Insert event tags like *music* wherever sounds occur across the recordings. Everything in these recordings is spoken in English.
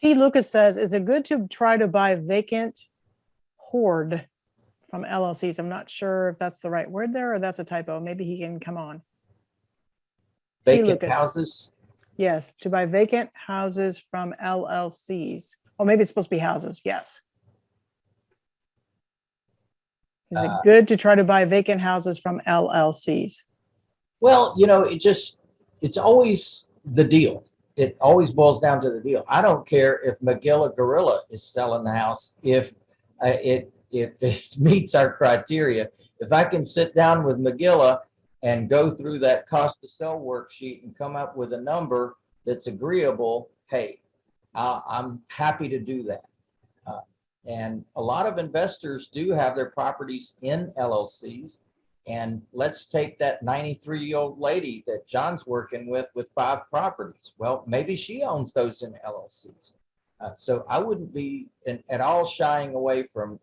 T. Lucas says, is it good to try to buy vacant hoard from LLCs? I'm not sure if that's the right word there or that's a typo. Maybe he can come on. Vacant houses, Yes, to buy vacant houses from LLCs. Or maybe it's supposed to be houses, yes. Is it Uh, good to try to buy vacant houses from LLCs? well, you know, it just, it's always the deal. It always boils down to the deal. I don't care if Magilla Gorilla is selling the house, if uh, it, if *laughs* it meets our criteria. If I can sit down with Magilla and go through that cost to sell worksheet and come up with a number that's agreeable, hey, I, I'm happy to do that. Uh, And a lot of investors do have their properties in LLCs. And let's take that 93 year old lady that John's working with with five properties. Well, maybe she owns those in LLCs. Uh, so I wouldn't be in, at all shying away from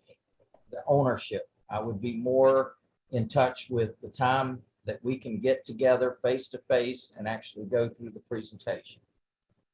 the ownership. I would be more in touch with the time that we can get together face to face and actually go through the presentation.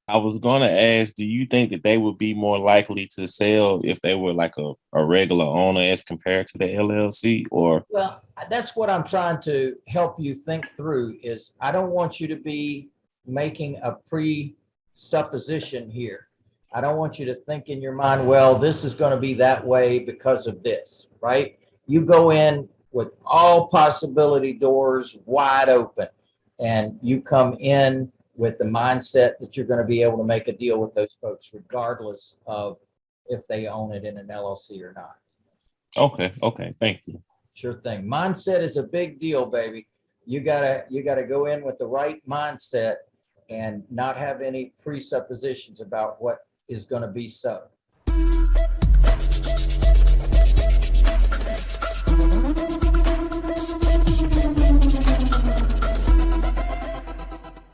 I was gonna ask, do you think that they would be more likely to sell if they were like a, a regular owner as compared to the LLC or? Well, that's what I'm trying to help you think through is I don't want you to be making a presupposition here. I don't want you to think in your mind, well, this is going to be that way because of this, right? You go in with all possibility doors wide open and you come in with the mindset that you're going to be able to make a deal with those folks regardless of if they own it in an LLC or not. Okay, okay, thank you. Sure thing. Mindset is a big deal, baby. You gotta, you gotta go in with the right mindset and not have any presuppositions about what is gonna be so.